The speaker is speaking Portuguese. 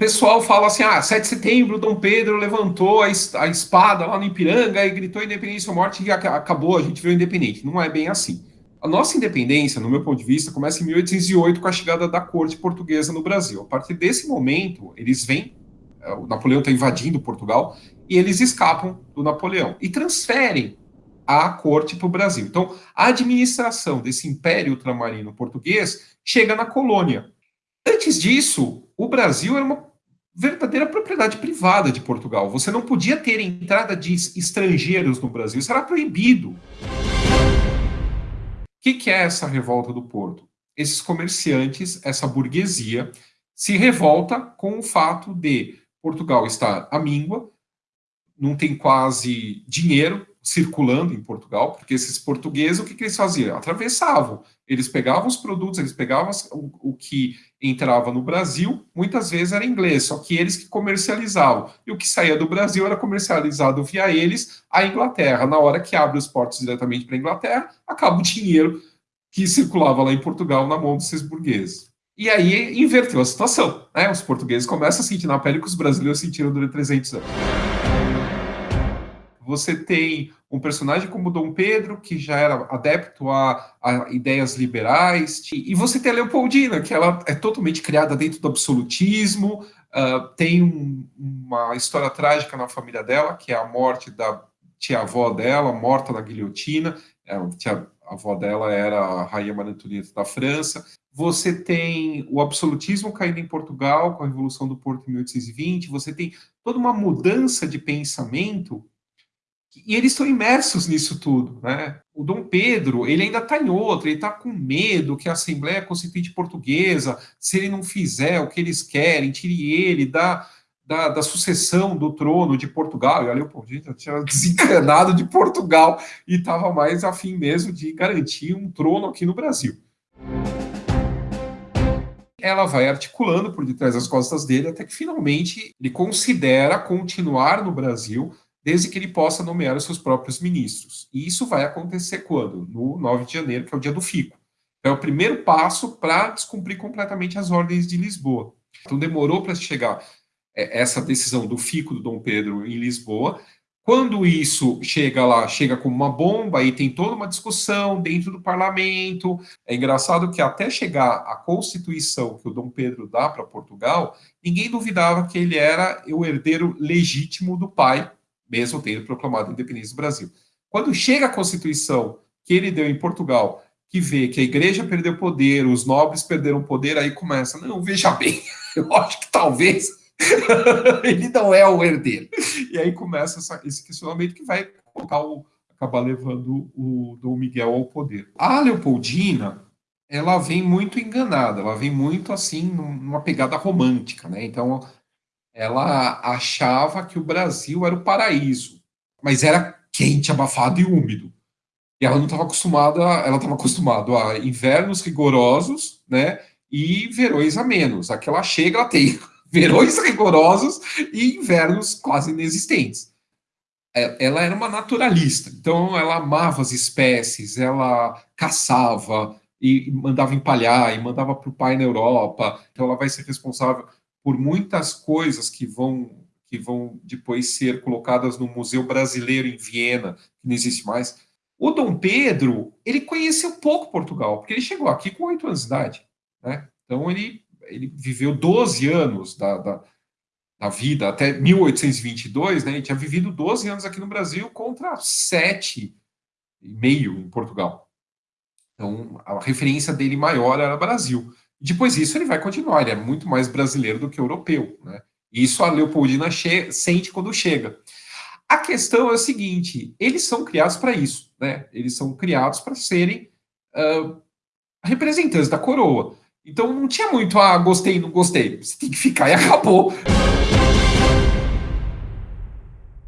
pessoal fala assim, ah, 7 de setembro, Dom Pedro levantou a, a espada lá no Ipiranga e gritou independência ou morte e acabou, a gente virou independente. Não é bem assim. A nossa independência, no meu ponto de vista, começa em 1808 com a chegada da corte portuguesa no Brasil. A partir desse momento, eles vêm, é, o Napoleão está invadindo Portugal, e eles escapam do Napoleão e transferem a corte para o Brasil. Então, a administração desse império ultramarino português chega na colônia. Antes disso, o Brasil era uma verdadeira propriedade privada de Portugal. Você não podia ter entrada de estrangeiros no Brasil, isso era proibido. O que, que é essa revolta do Porto? Esses comerciantes, essa burguesia, se revolta com o fato de Portugal estar à míngua, não tem quase dinheiro circulando em Portugal, porque esses portugueses, o que, que eles faziam? Atravessavam. Eles pegavam os produtos, eles pegavam o, o, que entrava no Brasil, muitas vezes era inglês, só que eles que comercializavam. E o que saía do Brasil era comercializado via eles à Inglaterra. Na hora que abre os portos diretamente para a Inglaterra, acaba o dinheiro que circulava lá em Portugal na mão desses burgueses. E aí inverteu a situação. Né? Os portugueses começam a sentir na pele que os brasileiros sentiram durante 300 anos. Você tem um personagem como Dom Pedro, que já era adepto a, a ideias liberais, e você tem a Leopoldina, que ela é totalmente criada dentro do absolutismo, uh, tem um, uma história trágica na família dela, que é a morte da tia-avó dela, morta na guilhotina, é, a tia-avó dela era a rainha Maria Antonieta da França, você tem o absolutismo caindo em Portugal com a Revolução do Porto em 1820, você tem toda uma mudança de pensamento e eles estão imersos nisso tudo, né? O Dom Pedro, ele ainda está em outro, ele está com medo que a Assembleia Constituinte Portuguesa, se ele não fizer o que eles querem, tire ele da, da, da sucessão do trono de Portugal. E olha, pô, gente, tinha desencanado de Portugal e estava mais afim mesmo de garantir um trono aqui no Brasil. Ela vai articulando por detrás das costas dele até que finalmente ele considera continuar no Brasil desde que ele possa nomear os seus próprios ministros. E isso vai acontecer quando? No 9 de janeiro, que é o dia do fico. É o primeiro passo para descumprir completamente as ordens de Lisboa. Então demorou para chegar é, essa decisão do fico do Dom Pedro em Lisboa. Quando isso chega lá, chega como uma bomba, e tem toda uma discussão dentro do parlamento. É engraçado que até chegar a Constituição que o Dom Pedro dá para Portugal, ninguém duvidava que ele era o herdeiro legítimo do pai, mesmo tendo proclamado a independência do Brasil. Quando chega a Constituição que ele deu em Portugal, que vê que a igreja perdeu poder, os nobres perderam poder, aí começa, não, veja bem, eu acho que talvez ele não é o herdeiro. E aí começa essa, esse questionamento que vai colocar o, acabar levando o Dom Miguel ao poder. A Leopoldina, ela vem muito enganada, ela vem muito assim, numa pegada romântica, né? Então, ela achava que o Brasil era o paraíso, mas era quente, abafado e úmido. E ela não estava acostumada, ela estava acostumada a invernos rigorosos, né, e verões a menos. Aqui ela chega, ela tem verões rigorosos e invernos quase inexistentes. É, ela era uma naturalista, então ela amava as espécies, ela caçava e mandava empalhar e mandava para o pai na Europa. Então ela vai ser responsável por muitas coisas que vão que vão depois ser colocadas no Museu Brasileiro em Viena, que não existe mais. O Dom Pedro, ele conheceu pouco Portugal, porque ele chegou aqui com oito anos de idade. Né? Então, ele, ele viveu 12 anos da, da, da vida, até 1822, né? ele tinha vivido 12 anos aqui no Brasil contra sete e meio em Portugal. Então, a referência dele maior era Brasil. Depois disso, ele vai continuar, ele é muito mais brasileiro do que europeu. Né? Isso a Leopoldina sente quando chega. A questão é o seguinte, eles são criados para isso, né? eles são criados para serem uh, representantes da coroa. Então não tinha muito, ah, gostei, não gostei, você tem que ficar e acabou.